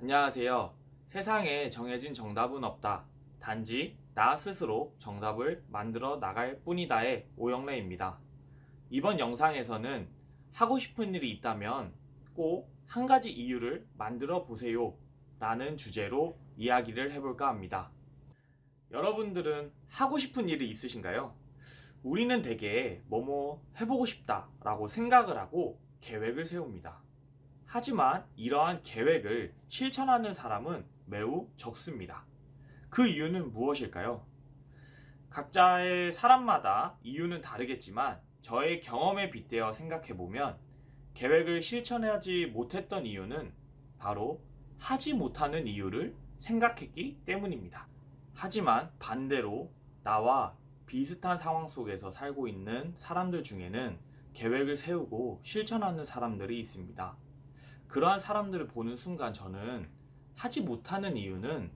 안녕하세요. 세상에 정해진 정답은 없다. 단지 나 스스로 정답을 만들어 나갈 뿐이다의 오영래입니다. 이번 영상에서는 하고 싶은 일이 있다면 꼭 한 가지 이유를 만들어 보세요. 라는 주제로 이야기를 해볼까 합니다. 여러분들은 하고 싶은 일이 있으신가요? 우리는 대개 뭐뭐 해보고 싶다 라고 생각을 하고 계획을 세웁니다. 하지만 이러한 계획을 실천하는 사람은 매우 적습니다. 그 이유는 무엇일까요? 각자의 사람마다 이유는 다르겠지만 저의 경험에 빗대어 생각해보면 계획을 실천하지 못했던 이유는 바로 하지 못하는 이유를 생각했기 때문입니다. 하지만 반대로 나와 비슷한 상황 속에서 살고 있는 사람들 중에는 계획을 세우고 실천하는 사람들이 있습니다. 그러한 사람들을 보는 순간 저는 하지 못하는 이유는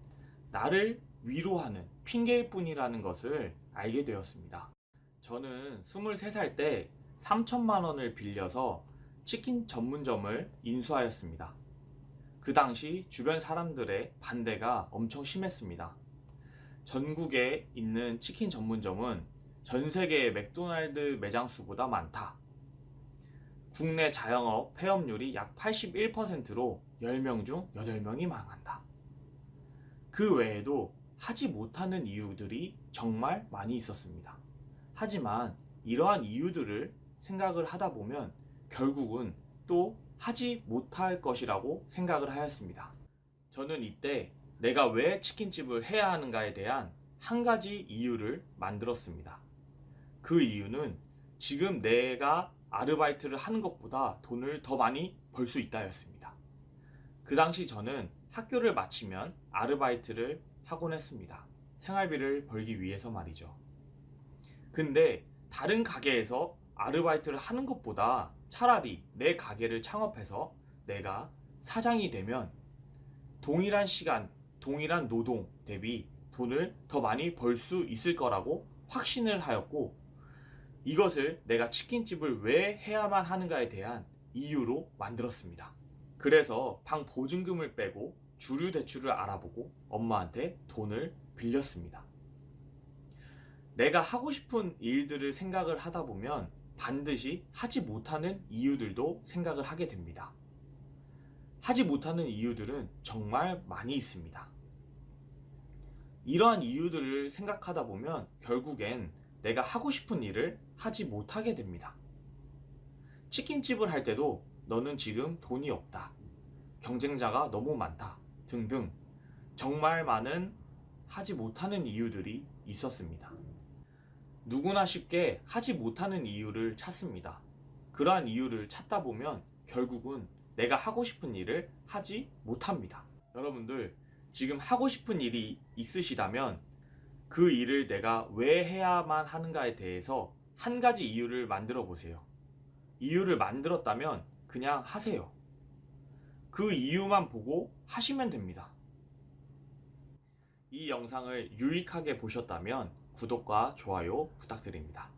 나를 위로하는 핑계일 뿐이라는 것을 알게 되었습니다. 저는 23살 때 3천만 원을 빌려서 치킨 전문점을 인수하였습니다. 그 당시 주변 사람들의 반대가 엄청 심했습니다. 전국에 있는 치킨 전문점은 전 세계의 맥도날드 매장 수보다 많다. 국내 자영업 폐업률이 약 81%로 10명 중 8명이 망한다. 그 외에도 하지 못하는 이유들이 정말 많이 있었습니다. 하지만 이러한 이유들을 생각을 하다 보면 결국은 또 하지 못할 것이라고 생각을 하였습니다. 저는 이때 내가 왜 치킨집을 해야 하는가에 대한 한 가지 이유를 만들었습니다. 그 이유는 지금 내가 아르바이트를 하는 것보다 돈을 더 많이 벌 수 있다였습니다. 그 당시 저는 학교를 마치면 아르바이트를 하곤 했습니다. 생활비를 벌기 위해서 말이죠. 근데 다른 가게에서 아르바이트를 하는 것보다 차라리 내 가게를 창업해서 내가 사장이 되면 동일한 시간, 동일한 노동 대비 돈을 더 많이 벌 수 있을 거라고 확신을 하였고 이것을 내가 치킨집을 왜 해야만 하는가에 대한 이유로 만들었습니다. 그래서 방 보증금을 빼고 주류 대출을 알아보고 엄마한테 돈을 빌렸습니다. 내가 하고 싶은 일들을 생각을 하다 보면 반드시 하지 못하는 이유들도 생각을 하게 됩니다. 하지 못하는 이유들은 정말 많이 있습니다. 이러한 이유들을 생각하다 보면 결국엔 내가 하고 싶은 일을 하지 못하게 됩니다. 치킨집을 할 때도 너는 지금 돈이 없다. 경쟁자가 너무 많다. 등등 정말 많은 하지 못하는 이유들이 있었습니다. 누구나 쉽게 하지 못하는 이유를 찾습니다. 그러한 이유를 찾다 보면 결국은 내가 하고 싶은 일을 하지 못합니다. 여러분들 지금 하고 싶은 일이 있으시다면 그 일을 내가 왜 해야만 하는가에 대해서 한 가지 이유를 만들어 보세요. 이유를 만들었다면 그냥 하세요. 그 이유만 보고 하시면 됩니다. 이 영상을 유익하게 보셨다면 구독과 좋아요 부탁드립니다.